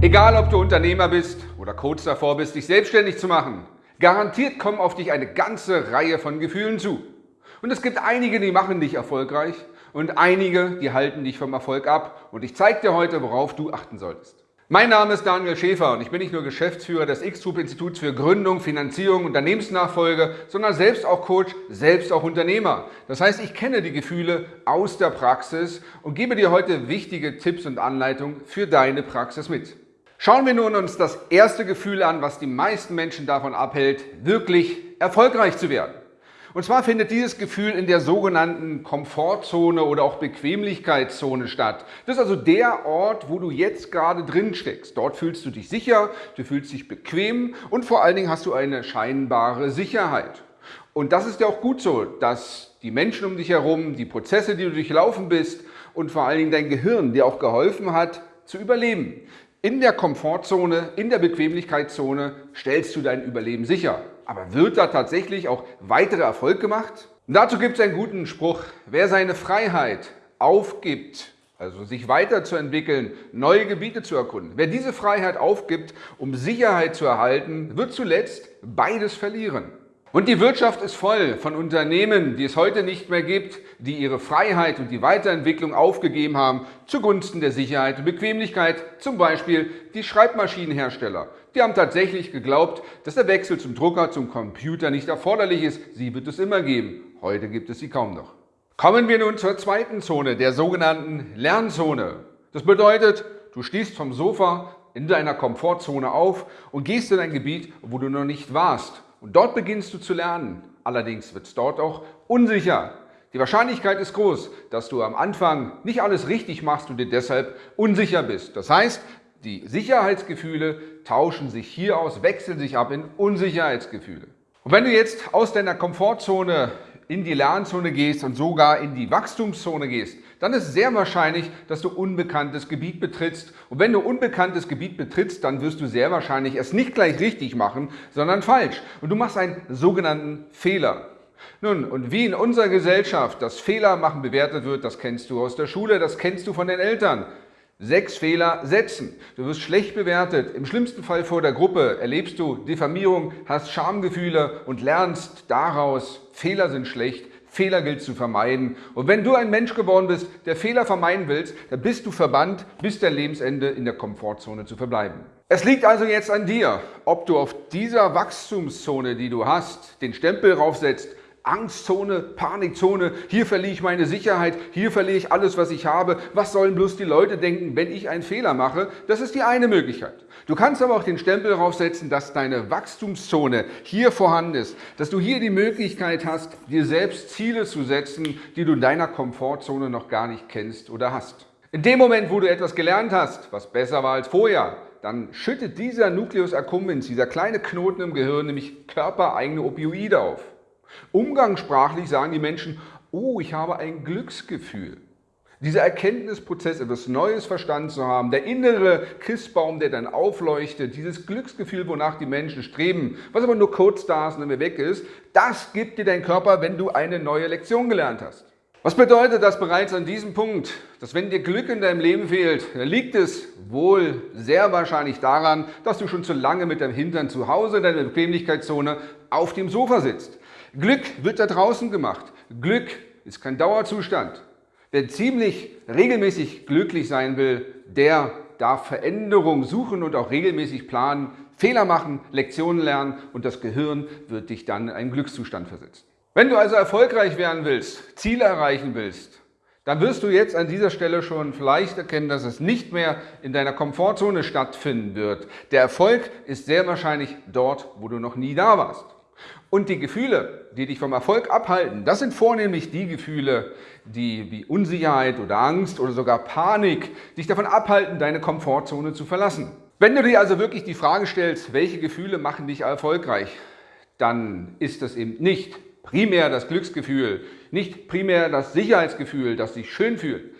Egal, ob du Unternehmer bist oder kurz davor bist, dich selbstständig zu machen, garantiert kommen auf dich eine ganze Reihe von Gefühlen zu. Und es gibt einige, die machen dich erfolgreich und einige, die halten dich vom Erfolg ab. Und ich zeige dir heute, worauf du achten solltest. Mein Name ist Daniel Schäfer und ich bin nicht nur Geschäftsführer des X-Troop-Instituts für Gründung, Finanzierung, Unternehmensnachfolge, sondern selbst auch Coach, selbst auch Unternehmer. Das heißt, ich kenne die Gefühle aus der Praxis und gebe dir heute wichtige Tipps und Anleitungen für deine Praxis mit. Schauen wir nun uns das erste Gefühl an, was die meisten Menschen davon abhält, wirklich erfolgreich zu werden. Und zwar findet dieses Gefühl in der sogenannten Komfortzone oder auch Bequemlichkeitszone statt. Das ist also der Ort, wo du jetzt gerade drin steckst. Dort fühlst du dich sicher, du fühlst dich bequem und vor allen Dingen hast du eine scheinbare Sicherheit. Und das ist ja auch gut so, dass die Menschen um dich herum, die Prozesse, die du durchlaufen bist und vor allen Dingen dein Gehirn dir auch geholfen hat, zu überleben. In der Komfortzone, in der Bequemlichkeitszone stellst du dein Überleben sicher. Aber wird da tatsächlich auch weiterer Erfolg gemacht? Dazu gibt es einen guten Spruch. Wer seine Freiheit aufgibt, also sich weiterzuentwickeln, neue Gebiete zu erkunden, wer diese Freiheit aufgibt, um Sicherheit zu erhalten, wird zuletzt beides verlieren. Und die Wirtschaft ist voll von Unternehmen, die es heute nicht mehr gibt, die ihre Freiheit und die Weiterentwicklung aufgegeben haben zugunsten der Sicherheit und Bequemlichkeit, zum Beispiel die Schreibmaschinenhersteller. Die haben tatsächlich geglaubt, dass der Wechsel zum Drucker, zum Computer nicht erforderlich ist. Sie wird es immer geben. Heute gibt es sie kaum noch. Kommen wir nun zur zweiten Zone, der sogenannten Lernzone. Das bedeutet, du stehst vom Sofa in deiner Komfortzone auf und gehst in ein Gebiet, wo du noch nicht warst und dort beginnst du zu lernen. Allerdings wird es dort auch unsicher. Die Wahrscheinlichkeit ist groß, dass du am Anfang nicht alles richtig machst und dir deshalb unsicher bist. Das heißt, die Sicherheitsgefühle tauschen sich hier aus, wechseln sich ab in Unsicherheitsgefühle. Und wenn du jetzt aus deiner Komfortzone in die Lernzone gehst und sogar in die Wachstumszone gehst, dann ist sehr wahrscheinlich, dass du unbekanntes Gebiet betrittst. Und wenn du unbekanntes Gebiet betrittst, dann wirst du sehr wahrscheinlich es nicht gleich richtig machen, sondern falsch. Und du machst einen sogenannten Fehler. Nun, und wie in unserer Gesellschaft das Fehler machen bewertet wird, das kennst du aus der Schule, das kennst du von den Eltern. Sechs Fehler setzen. Du wirst schlecht bewertet. Im schlimmsten Fall vor der Gruppe erlebst du Diffamierung, hast Schamgefühle und lernst daraus, Fehler sind schlecht, Fehler gilt zu vermeiden. Und wenn du ein Mensch geworden bist, der Fehler vermeiden willst, dann bist du verbannt, bis dein Lebensende in der Komfortzone zu verbleiben. Es liegt also jetzt an dir, ob du auf dieser Wachstumszone, die du hast, den Stempel raufsetzt, Angstzone, Panikzone, hier verliere ich meine Sicherheit, hier verliere ich alles, was ich habe. Was sollen bloß die Leute denken, wenn ich einen Fehler mache? Das ist die eine Möglichkeit. Du kannst aber auch den Stempel draufsetzen, dass deine Wachstumszone hier vorhanden ist, dass du hier die Möglichkeit hast, dir selbst Ziele zu setzen, die du in deiner Komfortzone noch gar nicht kennst oder hast. In dem Moment, wo du etwas gelernt hast, was besser war als vorher, dann schüttet dieser Nucleus accumbens, dieser kleine Knoten im Gehirn, nämlich körpereigene Opioide auf. Umgangssprachlich sagen die Menschen, oh, ich habe ein Glücksgefühl. Dieser Erkenntnisprozess, etwas Neues verstanden zu haben, der innere Christbaum, der dann aufleuchtet, dieses Glücksgefühl, wonach die Menschen streben, was aber nur kurz da ist und dann weg ist, das gibt dir dein Körper, wenn du eine neue Lektion gelernt hast. Was bedeutet das bereits an diesem Punkt? Dass wenn dir Glück in deinem Leben fehlt, liegt es wohl sehr wahrscheinlich daran, dass du schon zu lange mit deinem Hintern zu Hause in deiner Bequemlichkeitszone auf dem Sofa sitzt. Glück wird da draußen gemacht. Glück ist kein Dauerzustand. Wer ziemlich regelmäßig glücklich sein will, der darf Veränderung suchen und auch regelmäßig planen, Fehler machen, Lektionen lernen und das Gehirn wird dich dann in einen Glückszustand versetzen. Wenn du also erfolgreich werden willst, Ziele erreichen willst, dann wirst du jetzt an dieser Stelle schon vielleicht erkennen, dass es nicht mehr in deiner Komfortzone stattfinden wird. Der Erfolg ist sehr wahrscheinlich dort, wo du noch nie da warst. Und die Gefühle, die dich vom Erfolg abhalten, das sind vornehmlich die Gefühle, die wie Unsicherheit oder Angst oder sogar Panik dich davon abhalten, deine Komfortzone zu verlassen. Wenn du dir also wirklich die Frage stellst, welche Gefühle machen dich erfolgreich, dann ist das eben nicht primär das Glücksgefühl, nicht primär das Sicherheitsgefühl, das dich schön fühlt.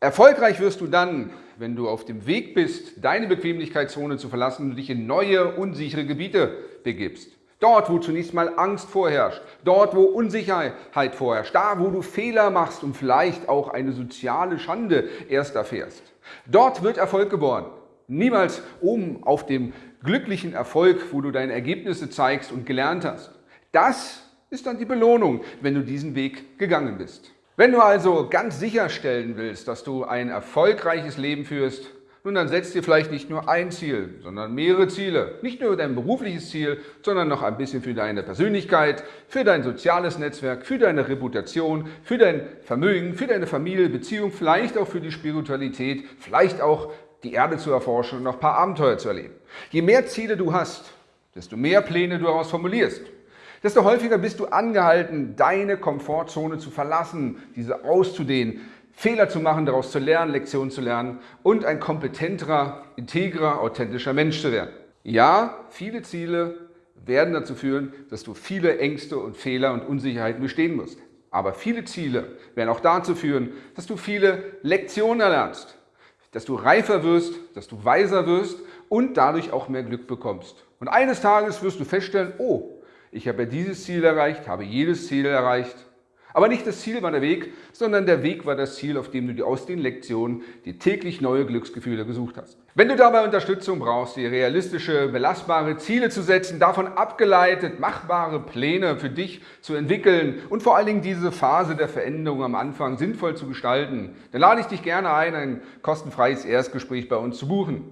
Erfolgreich wirst du dann, wenn du auf dem Weg bist, deine Bequemlichkeitszone zu verlassen und dich in neue, unsichere Gebiete begibst. Dort, wo zunächst mal Angst vorherrscht, dort, wo Unsicherheit vorherrscht, da, wo du Fehler machst und vielleicht auch eine soziale Schande erst erfährst. Dort wird Erfolg geboren. Niemals oben auf dem glücklichen Erfolg, wo du deine Ergebnisse zeigst und gelernt hast. Das ist dann die Belohnung, wenn du diesen Weg gegangen bist. Wenn du also ganz sicherstellen willst, dass du ein erfolgreiches Leben führst, nun dann setz dir vielleicht nicht nur ein Ziel, sondern mehrere Ziele. Nicht nur dein berufliches Ziel, sondern noch ein bisschen für deine Persönlichkeit, für dein soziales Netzwerk, für deine Reputation, für dein Vermögen, für deine Familie, Beziehung, vielleicht auch für die Spiritualität, vielleicht auch die Erde zu erforschen und noch ein paar Abenteuer zu erleben. Je mehr Ziele du hast, desto mehr Pläne du daraus formulierst, desto häufiger bist du angehalten, deine Komfortzone zu verlassen, diese auszudehnen, Fehler zu machen, daraus zu lernen, Lektionen zu lernen und ein kompetenterer, integrer, authentischer Mensch zu werden. Ja, viele Ziele werden dazu führen, dass du viele Ängste und Fehler und Unsicherheiten bestehen musst. Aber viele Ziele werden auch dazu führen, dass du viele Lektionen erlernst, dass du reifer wirst, dass du weiser wirst und dadurch auch mehr Glück bekommst. Und eines Tages wirst du feststellen, oh, ich habe ja dieses Ziel erreicht, habe jedes Ziel erreicht aber nicht das Ziel war der Weg, sondern der Weg war das Ziel, auf dem du dir aus den Lektionen die täglich neue Glücksgefühle gesucht hast. Wenn du dabei Unterstützung brauchst, dir realistische, belastbare Ziele zu setzen, davon abgeleitet machbare Pläne für dich zu entwickeln und vor allen Dingen diese Phase der Veränderung am Anfang sinnvoll zu gestalten, dann lade ich dich gerne ein, ein kostenfreies Erstgespräch bei uns zu buchen.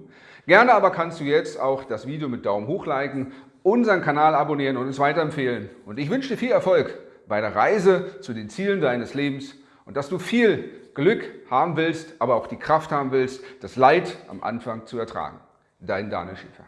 Gerne aber kannst du jetzt auch das Video mit Daumen hoch liken, unseren Kanal abonnieren und uns weiterempfehlen. Und ich wünsche dir viel Erfolg bei der Reise zu den Zielen deines Lebens und dass du viel Glück haben willst, aber auch die Kraft haben willst, das Leid am Anfang zu ertragen. Dein Daniel Schäfer.